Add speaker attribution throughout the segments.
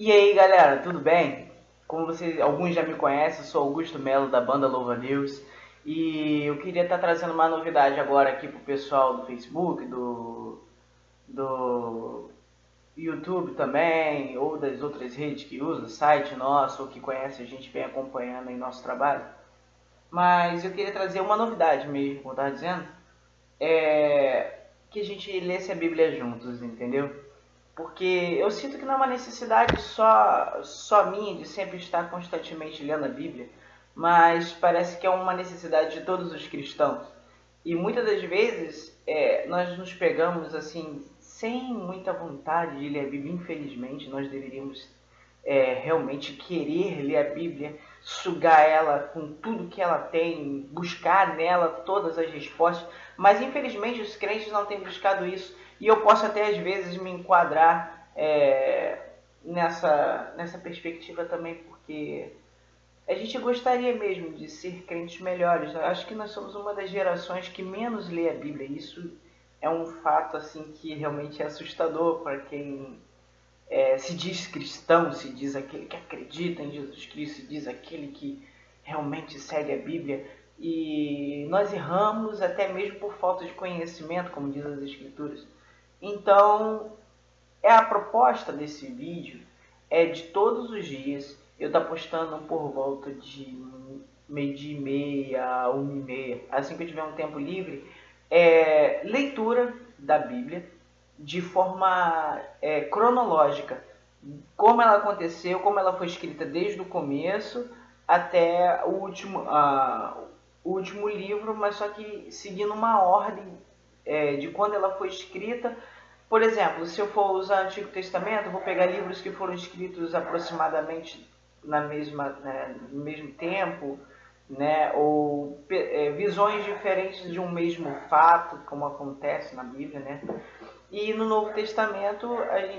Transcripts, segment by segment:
Speaker 1: E aí galera, tudo bem? Como vocês, alguns já me conhecem, sou Augusto Melo da banda Louva News e eu queria estar trazendo uma novidade agora aqui pro pessoal do Facebook, do, do YouTube também, ou das outras redes que usa, site nosso, ou que conhece a gente vem acompanhando em nosso trabalho. Mas eu queria trazer uma novidade mesmo, como eu dizendo, é que a gente lesse a Bíblia juntos, entendeu? Porque eu sinto que não é uma necessidade só, só minha de sempre estar constantemente lendo a Bíblia, mas parece que é uma necessidade de todos os cristãos. E muitas das vezes é, nós nos pegamos assim, sem muita vontade de ler a Bíblia, infelizmente, nós deveríamos é, realmente querer ler a Bíblia, sugar ela com tudo que ela tem, buscar nela todas as respostas, mas infelizmente os crentes não têm buscado isso e eu posso até às vezes me enquadrar é, nessa, nessa perspectiva também, porque a gente gostaria mesmo de ser crentes melhores. Eu acho que nós somos uma das gerações que menos lê a Bíblia. Isso é um fato assim que realmente é assustador para quem é, se diz cristão, se diz aquele que acredita em Jesus Cristo, se diz aquele que realmente segue a Bíblia. E nós erramos até mesmo por falta de conhecimento, como diz as Escrituras. Então, é a proposta desse vídeo é de todos os dias eu estar tá postando por volta de meio e meia, uma e meia, assim que eu tiver um tempo livre, é, leitura da Bíblia de forma é, cronológica, como ela aconteceu, como ela foi escrita desde o começo até o último, o último livro, mas só que seguindo uma ordem é, de quando ela foi escrita. Por exemplo, se eu for usar o Antigo Testamento, vou pegar livros que foram escritos aproximadamente na mesma, né, no mesmo tempo, né, ou é, visões diferentes de um mesmo fato, como acontece na Bíblia, né? E no Novo Testamento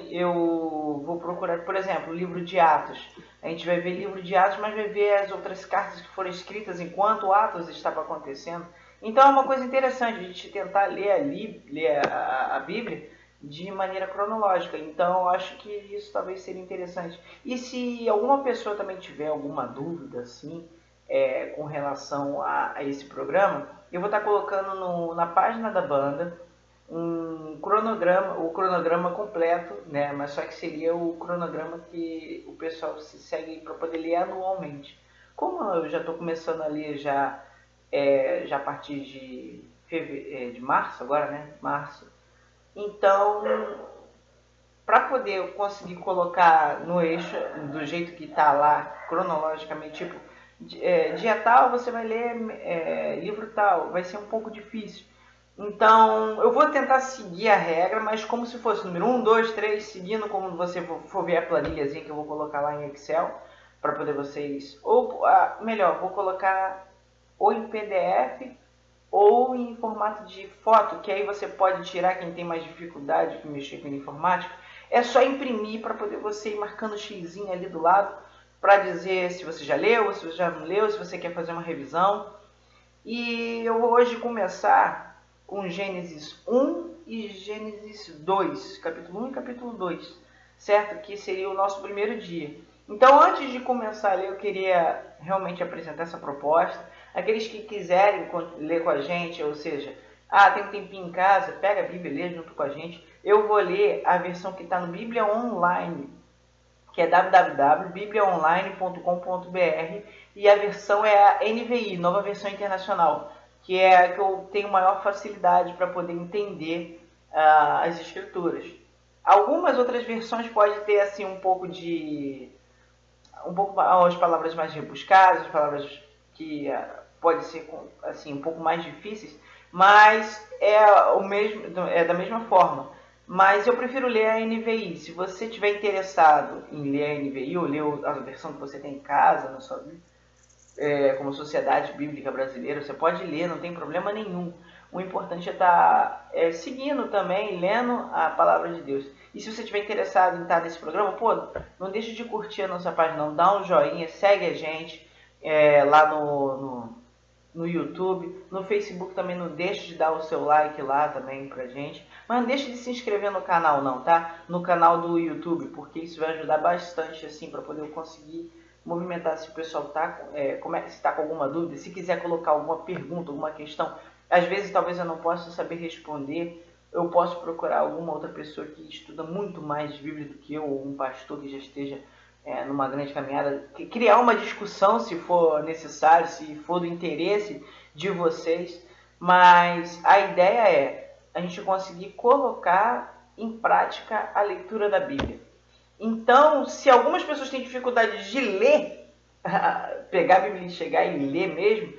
Speaker 1: eu vou procurar, por exemplo, o livro de Atos. A gente vai ver livro de Atos, mas vai ver as outras cartas que foram escritas enquanto Atos estava acontecendo. Então é uma coisa interessante a gente tentar ler ali, ler a, a Bíblia de maneira cronológica. Então acho que isso talvez seria interessante. E se alguma pessoa também tiver alguma dúvida assim é, com relação a, a, esse programa, eu vou estar colocando no, na página da banda um cronograma, o cronograma completo, né? Mas só que seria o cronograma que o pessoal se segue para poder ler anualmente. Como eu já estou começando a ler já é, já a partir de. É, de março agora, né? Março. Então, para poder conseguir colocar no eixo do jeito que está lá, cronologicamente, tipo, é, dia tal você vai ler é, livro tal, vai ser um pouco difícil. Então, eu vou tentar seguir a regra, mas como se fosse número 1, 2, 3, seguindo como você for ver a planilhazinha que eu vou colocar lá em Excel, para poder vocês... Ou, ah, melhor, vou colocar ou em PDF ou em formato de foto, que aí você pode tirar quem tem mais dificuldade de mexer com informática. É só imprimir para poder você ir marcando o xizinho ali do lado para dizer se você já leu, se você já não leu, se você quer fazer uma revisão. E eu vou hoje começar com Gênesis 1 e Gênesis 2, capítulo 1 e capítulo 2, certo? Que seria o nosso primeiro dia. Então, antes de começar a ler, eu queria realmente apresentar essa proposta Aqueles que quiserem ler com a gente, ou seja, ah, tem um tempinho em casa, pega a Bíblia e lê junto com a gente. Eu vou ler a versão que está no Bíblia Online, que é www.bibliaonline.com.br e a versão é a NVI, Nova Versão Internacional, que é a que eu tenho maior facilidade para poder entender uh, as escrituras. Algumas outras versões podem ter assim um pouco de um pouco as palavras mais rebuscadas, as palavras que uh, pode ser assim um pouco mais difíceis, mas é o mesmo é da mesma forma. Mas eu prefiro ler a NVI. Se você tiver interessado em ler a NVI ou ler a versão que você tem em casa, na sua é, como Sociedade Bíblica Brasileira, você pode ler, não tem problema nenhum. O importante é estar tá, é, seguindo também, lendo a palavra de Deus. E se você estiver interessado em estar nesse programa, pô, não deixe de curtir a nossa página, não. Dá um joinha, segue a gente é, lá no, no no YouTube, no Facebook também não deixe de dar o seu like lá também pra gente. Mas não deixe de se inscrever no canal não, tá? No canal do YouTube, porque isso vai ajudar bastante assim para poder eu conseguir movimentar se o pessoal tá, é, como é, se tá com alguma dúvida, se quiser colocar alguma pergunta, alguma questão, às vezes talvez eu não possa saber responder, eu posso procurar alguma outra pessoa que estuda muito mais Bíblia do que eu, ou um pastor que já esteja é, numa grande caminhada, criar uma discussão se for necessário, se for do interesse de vocês, mas a ideia é a gente conseguir colocar em prática a leitura da Bíblia. Então, se algumas pessoas têm dificuldade de ler, pegar a Bíblia e chegar e ler mesmo,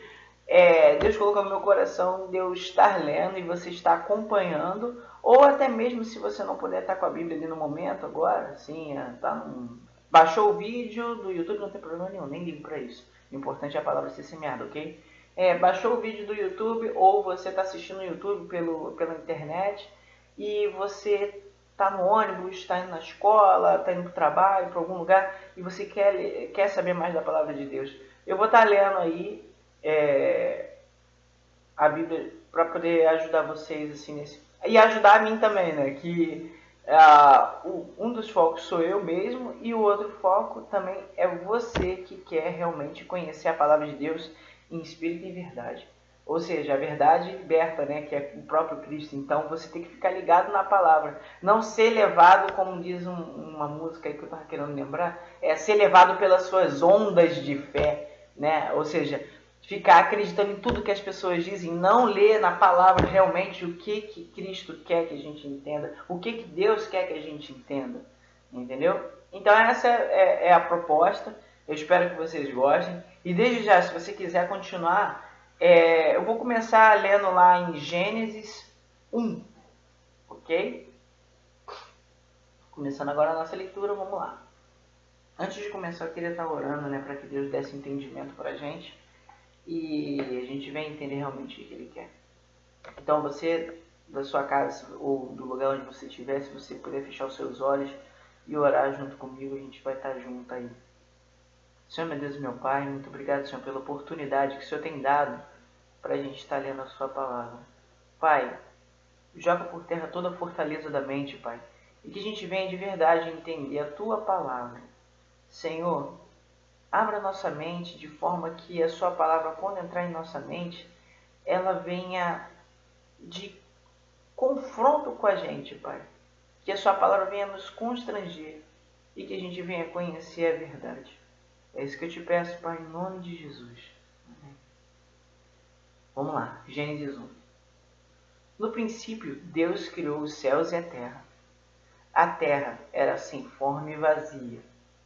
Speaker 1: é, Deus colocou no meu coração de eu estar lendo e você está acompanhando, ou até mesmo se você não puder estar com a Bíblia ali no momento agora, assim, é, tá num, baixou o vídeo do YouTube, não tem problema nenhum, nem ligo para isso. O importante é a palavra ser semeada, ok? É, baixou o vídeo do YouTube ou você está assistindo no YouTube pelo, pela internet e você está no ônibus, está indo na escola, está indo para o trabalho, para algum lugar, e você quer, quer saber mais da palavra de Deus. Eu vou estar tá lendo aí é, a Bíblia para poder ajudar vocês assim nesse e ajudar a mim também, né? Que uh, um dos focos sou eu mesmo e o outro foco também é você que quer realmente conhecer a palavra de Deus em espírito e verdade. Ou seja, a verdade liberta, né, que é o próprio Cristo. Então você tem que ficar ligado na palavra. Não ser levado, como diz um, uma música aí que eu estava querendo lembrar, é ser levado pelas suas ondas de fé. Né? Ou seja, ficar acreditando em tudo que as pessoas dizem, não ler na palavra realmente o que, que Cristo quer que a gente entenda, o que, que Deus quer que a gente entenda. Entendeu? Então essa é, é a proposta. Eu espero que vocês gostem. E desde já, se você quiser continuar é, eu vou começar lendo lá em Gênesis 1, ok? Começando agora a nossa leitura, vamos lá. Antes de começar, eu queria estar orando, né, para que Deus desse entendimento para a gente e a gente venha entender realmente o que Ele quer. Então, você, da sua casa ou do lugar onde você estiver, se você puder fechar os seus olhos e orar junto comigo, a gente vai estar junto aí. Senhor, meu Deus e meu Pai, muito obrigado, Senhor, pela oportunidade que o Senhor tem dado para a gente estar lendo a Sua palavra. Pai, joga por terra toda a fortaleza da mente, Pai, e que a gente venha de verdade entender a Tua palavra. Senhor, abra nossa mente de forma que a Sua palavra, quando entrar em nossa mente, ela venha de confronto com a gente, Pai. Que a Sua palavra venha nos constranger e que a gente venha conhecer a verdade. É isso que eu te peço, Pai, em nome de Jesus. Vamos lá, Gênesis 1. No princípio, Deus criou os céus e a terra. A terra era sem forma e vazia.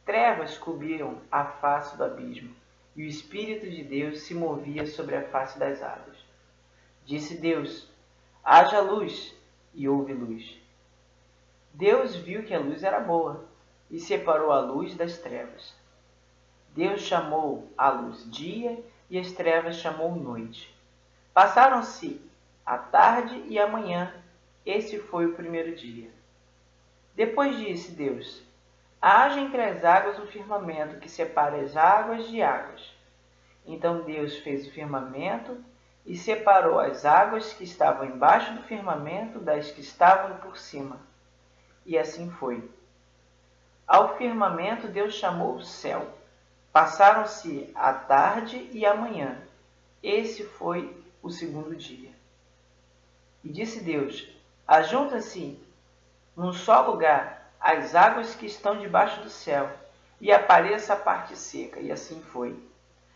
Speaker 1: Trevas cobriram a face do abismo, e o Espírito de Deus se movia sobre a face das águas. Disse Deus: Haja luz, e houve luz. Deus viu que a luz era boa, e separou a luz das trevas. Deus chamou a luz dia, e as trevas chamou noite. Passaram-se a tarde e a manhã. Esse foi o primeiro dia. Depois disse Deus: Haja entre as águas um firmamento que separe as águas de águas. Então Deus fez o firmamento e separou as águas que estavam embaixo do firmamento das que estavam por cima. E assim foi. Ao firmamento Deus chamou o céu. Passaram-se a tarde e a manhã. Esse foi o segundo dia. E disse Deus: Ajunta-se num só lugar as águas que estão debaixo do céu, e apareça a parte seca. E assim foi.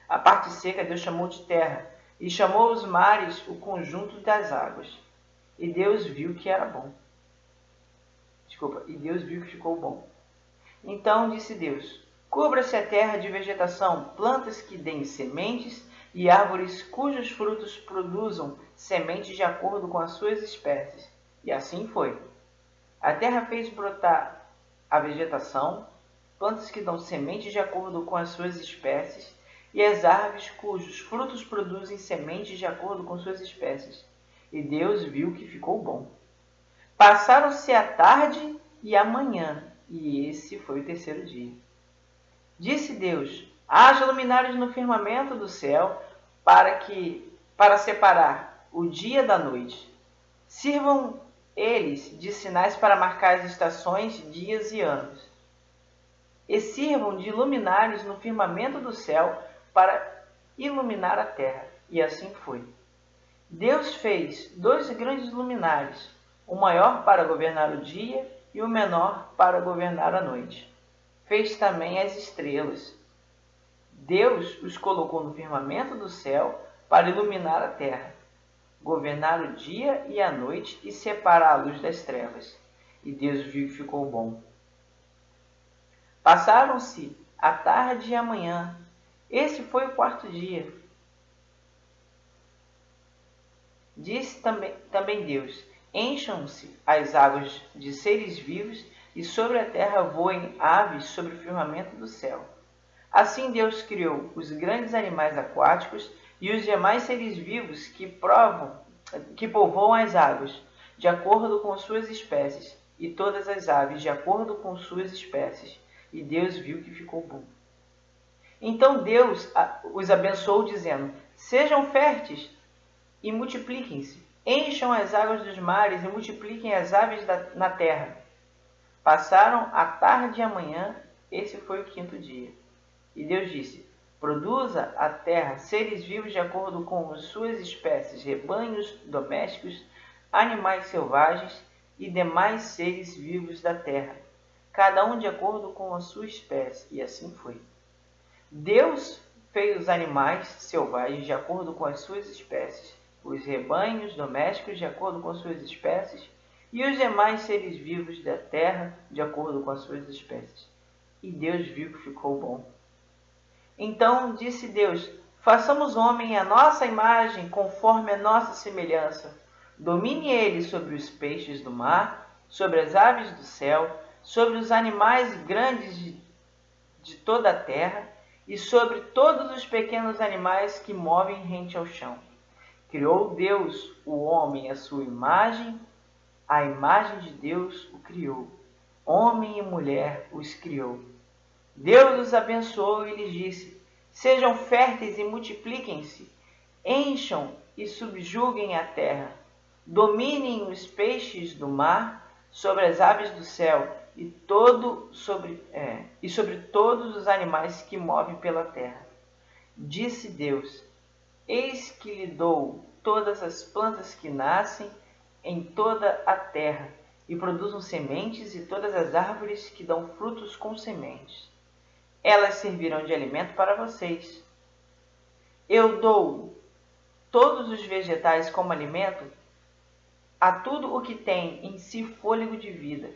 Speaker 1: A parte seca Deus chamou de terra, e chamou os mares o conjunto das águas. E Deus viu que era bom. Desculpa, e Deus viu que ficou bom. Então disse Deus: Cubra-se a terra de vegetação, plantas que deem sementes e árvores cujos frutos produzam sementes de acordo com as suas espécies. E assim foi. A terra fez brotar a vegetação, plantas que dão sementes de acordo com as suas espécies, e as árvores cujos frutos produzem sementes de acordo com suas espécies. E Deus viu que ficou bom. Passaram-se a tarde e a manhã, e esse foi o terceiro dia. Disse Deus: Haja luminares no firmamento do céu para que para separar o dia da noite. Sirvam eles de sinais para marcar as estações, dias e anos, e sirvam de luminares no firmamento do céu para iluminar a terra. E assim foi. Deus fez dois grandes luminares, o maior para governar o dia e o menor para governar a noite. Fez também as estrelas. Deus os colocou no firmamento do céu para iluminar a terra governar o dia e a noite e separar a luz das trevas. E Deus viu que ficou bom. Passaram-se a tarde e a manhã. Esse foi o quarto dia. Disse também, também Deus: Encham-se as águas de seres vivos, e sobre a terra voem aves sobre o firmamento do céu. Assim Deus criou os grandes animais aquáticos e os demais seres vivos que provam, que povoam as águas, de acordo com suas espécies, e todas as aves de acordo com suas espécies. E Deus viu que ficou bom. Então Deus os abençoou, dizendo: Sejam férteis e multipliquem-se, encham as águas dos mares e multipliquem as aves da, na terra. Passaram a tarde e a manhã, esse foi o quinto dia. E Deus disse: Produza a terra seres vivos de acordo com suas espécies, rebanhos domésticos, animais selvagens e demais seres vivos da terra, cada um de acordo com a sua espécie. E assim foi. Deus fez os animais selvagens de acordo com as suas espécies, os rebanhos domésticos de acordo com suas espécies, e os demais seres vivos da terra de acordo com as suas espécies. E Deus viu que ficou bom. Então disse Deus: Façamos homem à nossa imagem, conforme a nossa semelhança. Domine ele sobre os peixes do mar, sobre as aves do céu, sobre os animais grandes de, de toda a terra e sobre todos os pequenos animais que movem rente ao chão. Criou Deus o homem à sua imagem, a imagem de Deus o criou. Homem e mulher os criou. Deus os abençoou e lhes disse: Sejam férteis e multipliquem-se, encham e subjuguem a terra, dominem os peixes do mar, sobre as aves do céu e todo sobre é, e sobre todos os animais que movem pela terra. Disse Deus: Eis que lhe dou todas as plantas que nascem em toda a terra e produzem sementes e todas as árvores que dão frutos com sementes elas servirão de alimento para vocês. Eu dou todos os vegetais como alimento a tudo o que tem em si fôlego de vida,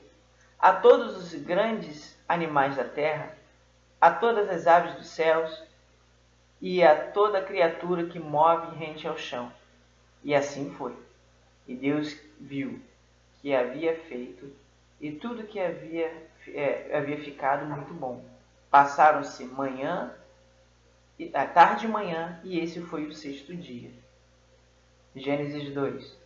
Speaker 1: a todos os grandes animais da terra, a todas as aves dos céus e a toda criatura que move rente ao chão. E assim foi. E Deus viu que havia feito e tudo que havia, é, havia ficado muito bom. Passaram-se manhã, a tarde e manhã, e esse foi o sexto dia. Gênesis 2.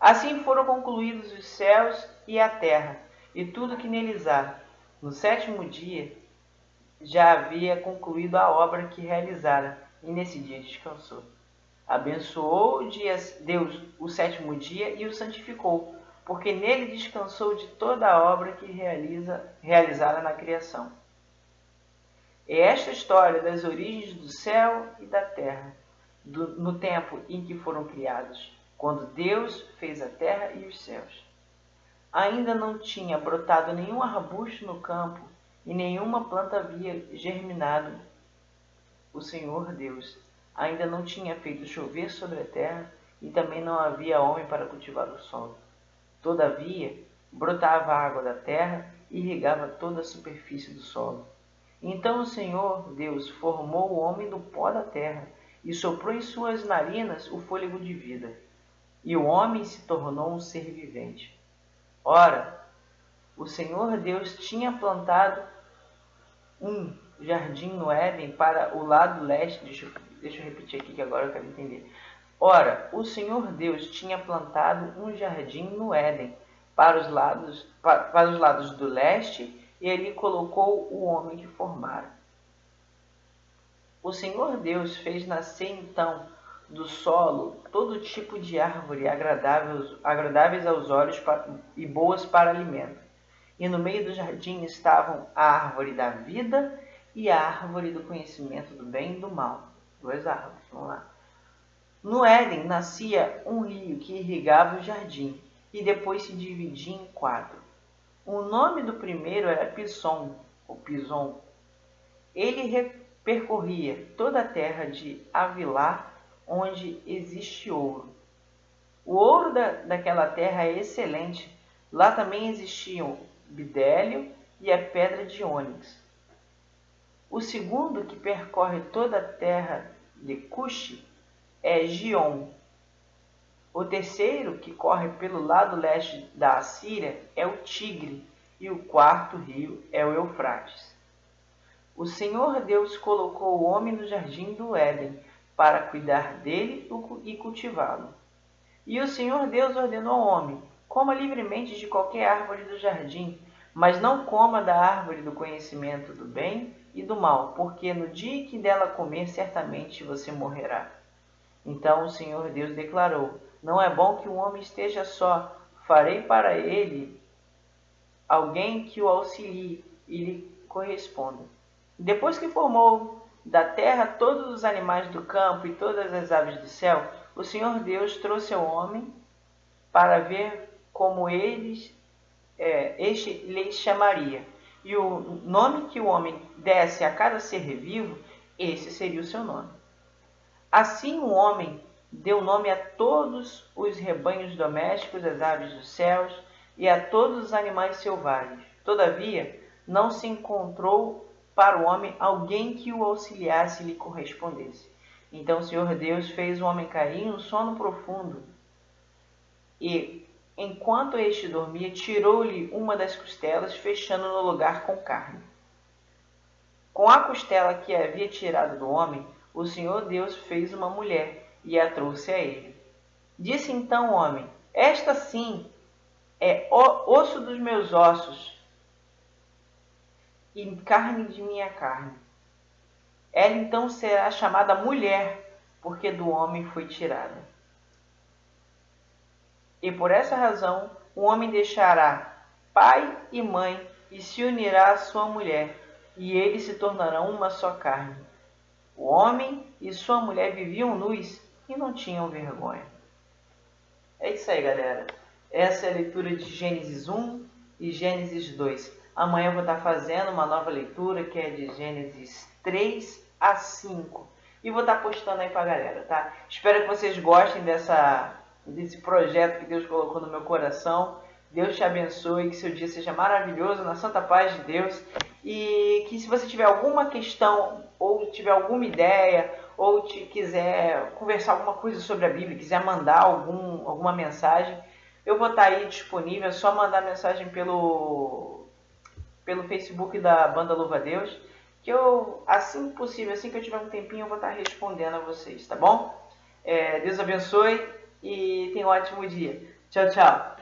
Speaker 1: Assim foram concluídos os céus e a terra, e tudo que neles há. No sétimo dia já havia concluído a obra que realizara, e nesse dia descansou. Abençoou Deus o sétimo dia e o santificou, porque nele descansou de toda a obra que realiza, realizara na criação. É esta história das origens do céu e da terra, do, no tempo em que foram criados, quando Deus fez a terra e os céus. Ainda não tinha brotado nenhum arbusto no campo e nenhuma planta havia germinado. O Senhor Deus ainda não tinha feito chover sobre a terra e também não havia homem para cultivar o solo. Todavia, brotava a água da terra e irrigava toda a superfície do solo. Então o Senhor Deus formou o homem do pó da terra e soprou em suas narinas o fôlego de vida. E o homem se tornou um ser vivente. Ora, o Senhor Deus tinha plantado um jardim no Éden para o lado leste. Deixa eu, deixa eu repetir aqui que agora eu quero entender. Ora, o Senhor Deus tinha plantado um jardim no Éden para os lados, para, para os lados do leste e ali colocou o homem que formara. O Senhor Deus fez nascer então do solo todo tipo de árvore agradáveis, agradáveis aos olhos e boas para alimento. E no meio do jardim estavam a árvore da vida e a árvore do conhecimento do bem e do mal. Duas árvores, vamos lá. No Éden nascia um rio que irrigava o jardim e depois se dividia em quatro. O nome do primeiro era Pison, ou Pison. Ele percorria toda a terra de Avilar, onde existe ouro. O ouro da, daquela terra é excelente. Lá também existiam bidélio e a pedra de ônix. O segundo que percorre toda a terra de Cuxi é Gion. O terceiro, que corre pelo lado leste da Assíria, é o Tigre, e o quarto rio é o Eufrates. O Senhor Deus colocou o homem no jardim do Éden para cuidar dele e cultivá-lo. E o Senhor Deus ordenou ao homem: coma livremente de qualquer árvore do jardim, mas não coma da árvore do conhecimento do bem e do mal, porque no dia que dela comer, certamente você morrerá. Então o Senhor Deus declarou: Não é bom que o homem esteja só. Farei para ele alguém que o auxilie e lhe corresponda. Depois que formou da terra todos os animais do campo e todas as aves do céu, o Senhor Deus trouxe ao homem para ver como eles, é, este lhes chamaria. E o nome que o homem desse a cada ser vivo, esse seria o seu nome. Assim o homem deu nome a todos os rebanhos domésticos, as aves dos céus e a todos os animais selvagens. Todavia, não se encontrou para o homem alguém que o auxiliasse e lhe correspondesse. Então o Senhor Deus fez o homem cair em um sono profundo. E, enquanto este dormia, tirou-lhe uma das costelas, fechando no lugar com carne. Com a costela que havia tirado do homem, o Senhor Deus fez uma mulher e a trouxe a ele. Disse então o homem: Esta sim é osso dos meus ossos e carne de minha carne. Ela então será chamada mulher, porque do homem foi tirada. E por essa razão o homem deixará pai e mãe e se unirá à sua mulher, e eles se tornarão uma só carne. O homem e sua mulher viviam nus e não tinham vergonha. É isso aí, galera. Essa é a leitura de Gênesis 1 e Gênesis 2. Amanhã eu vou estar fazendo uma nova leitura que é de Gênesis 3 a 5. E vou estar postando aí pra galera, tá? Espero que vocês gostem dessa, desse projeto que Deus colocou no meu coração. Deus te abençoe, que seu dia seja maravilhoso, na santa paz de Deus. E que se você tiver alguma questão, ou tiver alguma ideia, ou te quiser conversar alguma coisa sobre a Bíblia, quiser mandar algum, alguma mensagem, eu vou estar aí disponível. É só mandar mensagem pelo pelo Facebook da Banda Louva Deus, que eu, assim possível, assim que eu tiver um tempinho, eu vou estar respondendo a vocês, tá bom? É, Deus abençoe e tenha um ótimo dia. Tchau, tchau.